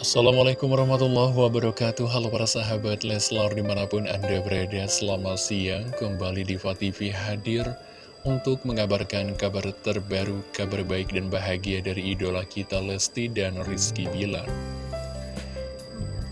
Assalamualaikum warahmatullahi wabarakatuh. Halo para sahabat Leslar di mana pun anda berada Selamat siang. Kembali di TV hadir Untuk mengabarkan kabar terbaru Kabar baik dan bahagia dari idola kita Lesti dan Rizky Bilar.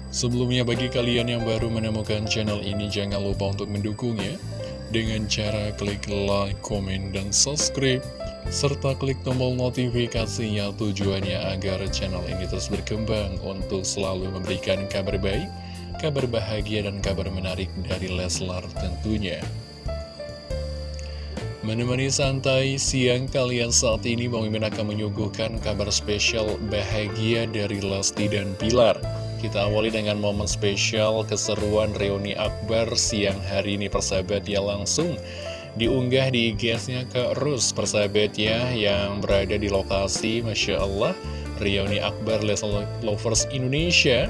Sebelumnya bagi kalian yang baru menemukan channel ini Jangan lupa untuk mendukungnya Dengan cara klik like, komen, dan subscribe serta klik tombol notifikasinya tujuannya agar channel ini terus berkembang untuk selalu memberikan kabar baik, kabar bahagia, dan kabar menarik dari Leslar tentunya. Menemani santai siang kalian saat ini Bang Mimin akan menyuguhkan kabar spesial bahagia dari Lesti dan Pilar. Kita awali dengan momen spesial keseruan reuni akbar siang hari ini persahabat ya langsung diunggah di IG-nya ke Rus persahabat ya yang berada di lokasi Masya Allah Reuni Akbar Leslie Lovers Indonesia.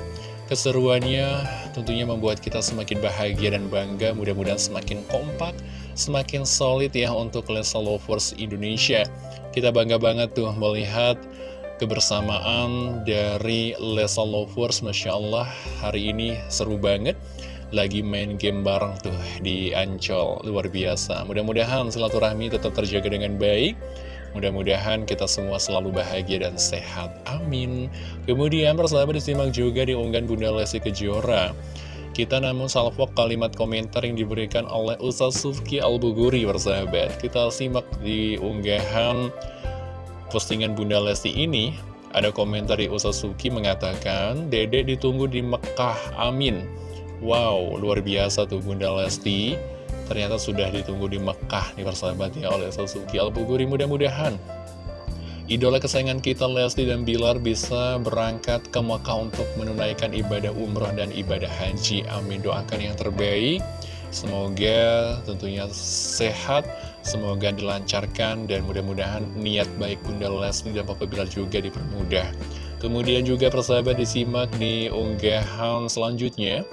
Keseruannya tentunya membuat kita semakin bahagia dan bangga mudah-mudahan semakin kompak semakin solid ya untuk Leslie Lovers Indonesia. Kita bangga banget tuh melihat kebersamaan dari Leslie Lovers Masya Allah hari ini seru banget lagi main game bareng tuh di Ancol. Luar biasa. Mudah-mudahan silaturahmi tetap terjaga dengan baik. Mudah-mudahan kita semua selalu bahagia dan sehat. Amin. Kemudian persahabat disimak juga di unggahan Bunda Lesti Kejora. Kita namun salvok kalimat komentar yang diberikan oleh Ustaz Sufki Al-Buguri persahabat. Kita simak di unggahan postingan Bunda Lesti ini. Ada komentar di Ustaz Sufki mengatakan Dedek ditunggu di Mekah. Amin Wow, luar biasa tuh Bunda Lesti. Ternyata sudah ditunggu di Mekah nih persahabat ya oleh Sasuki Al-Buguri. Mudah-mudahan Idola kesayangan kita Lesti dan Bilar bisa berangkat ke Mekah untuk menunaikan ibadah umroh dan ibadah haji. Amin. Doakan yang terbaik. Semoga tentunya sehat Semoga dilancarkan dan mudah-mudahan niat baik Bunda Lesti dan Papa Bilar juga dipermudah. Kemudian juga persahabat disimak di unggahan selanjutnya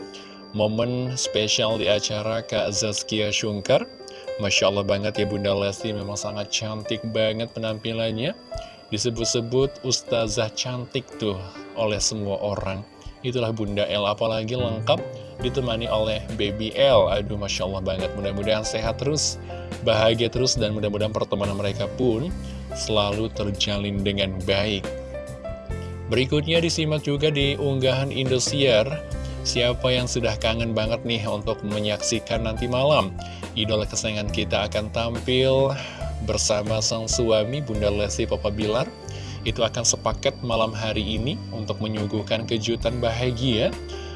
momen spesial di acara Kak Zazkia Shungkar. Masya Allah banget ya Bunda Lesti, memang sangat cantik banget penampilannya. Disebut-sebut Ustazah cantik tuh oleh semua orang. Itulah Bunda L, apalagi lengkap ditemani oleh Baby L. Aduh Masya Allah banget, mudah-mudahan sehat terus, bahagia terus, dan mudah-mudahan pertemanan mereka pun selalu terjalin dengan baik. Berikutnya disimak juga di unggahan Indosiar Siapa yang sudah kangen banget nih untuk menyaksikan nanti malam? Idola kesayangan kita akan tampil bersama sang suami Bunda Lesti Papa Bilar. Itu akan sepaket malam hari ini untuk menyuguhkan kejutan bahagia.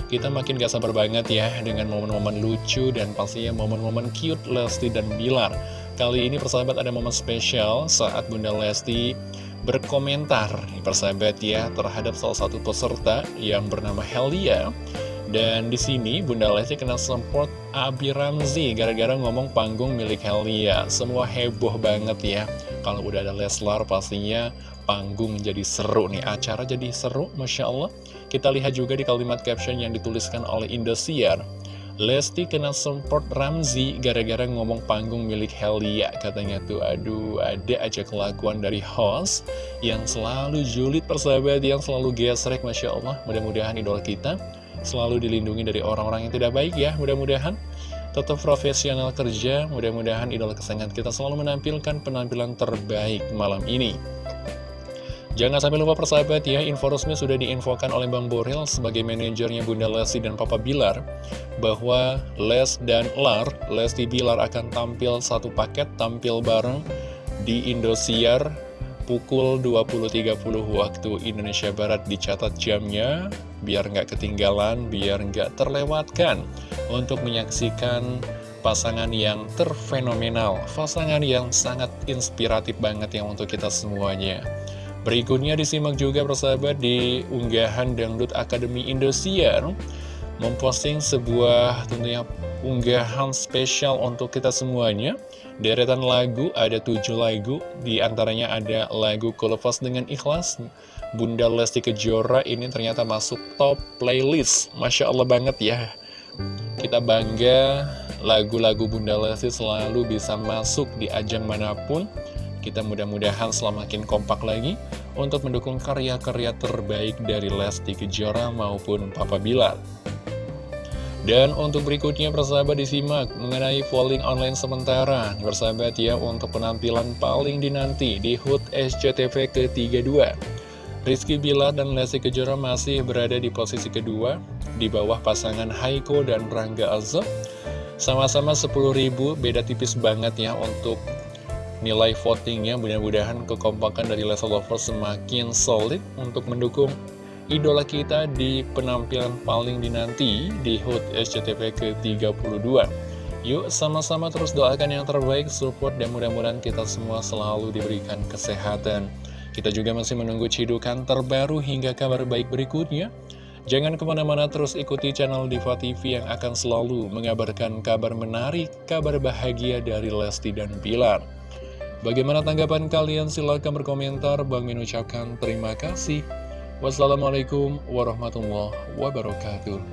Kita makin gak sabar banget ya dengan momen-momen lucu dan pastinya momen-momen cute Lesti dan Bilar. Kali ini persahabat ada momen spesial saat Bunda Lesti berkomentar. Persahabat ya terhadap salah satu peserta yang bernama Helia dan di sini Bunda Lesti kena support Abi Ramzi gara-gara ngomong panggung milik Helia. Semua heboh banget ya. Kalau udah ada Leslar pastinya panggung jadi seru nih. Acara jadi seru, Masya Allah. Kita lihat juga di kalimat caption yang dituliskan oleh Indosiar. Lesti kena support Ramzi gara-gara ngomong panggung milik Helia Katanya tuh aduh ada aja kelakuan dari host Yang selalu julid persahabat Yang selalu gesrek Masya Allah Mudah-mudahan idola kita selalu dilindungi dari orang-orang yang tidak baik ya. Mudah-mudahan tetap profesional kerja mudah-mudahan idola kesayangan kita selalu menampilkan penampilan terbaik malam ini. Jangan sampai lupa persahabat ya, info resmi sudah diinfokan oleh Bang Boril sebagai manajernya Bunda Lesti dan Papa Bilar bahwa Les dan Lar, Lesti Bilar akan tampil satu paket, tampil bareng di Indosiar pukul 20.30 waktu Indonesia Barat dicatat jamnya biar nggak ketinggalan, biar nggak terlewatkan untuk menyaksikan pasangan yang terfenomenal, pasangan yang sangat inspiratif banget yang untuk kita semuanya. Berikutnya disimak juga persahabat di unggahan Dangdut Akademi Indosiar memposting sebuah tentunya unggahan spesial untuk kita semuanya Deretan lagu, ada tujuh lagu, di antaranya ada lagu Kulepas dengan Ikhlas. Bunda Lesti Kejora ini ternyata masuk top playlist. Masya Allah banget ya. Kita bangga lagu-lagu Bunda Lesti selalu bisa masuk di ajang mana pun. Kita mudah-mudahan semakin kompak lagi untuk mendukung karya-karya terbaik dari Lesti Kejora maupun Papa Bilar. Dan untuk berikutnya persahabat disimak mengenai polling online sementara. Persahabat ya untuk penampilan paling dinanti di HUT SCTV ke-32 Rizky Bilar dan Lesti Kejora masih berada di posisi kedua Di bawah pasangan Haiko dan Rangga Azab Sama-sama 10.000 beda tipis banget ya untuk nilai votingnya. Mudah-mudahan kekompakan dari Lesti Lovers semakin solid untuk mendukung idola kita di penampilan paling dinanti di HUT SCTV ke-32 Yuk sama-sama terus doakan yang terbaik, support dan mudah-mudahan kita semua selalu diberikan kesehatan Kita juga masih menunggu cidukan terbaru hingga kabar baik berikutnya Jangan ke mana-mana terus ikuti channel Diva TV yang akan selalu mengabarkan kabar menarik, kabar bahagia dari Lesti dan Bilar Bagaimana tanggapan kalian? Silahkan berkomentar. Bang Min ucapkan terima kasih. Wassalamualaikum warahmatullahi wabarakatuh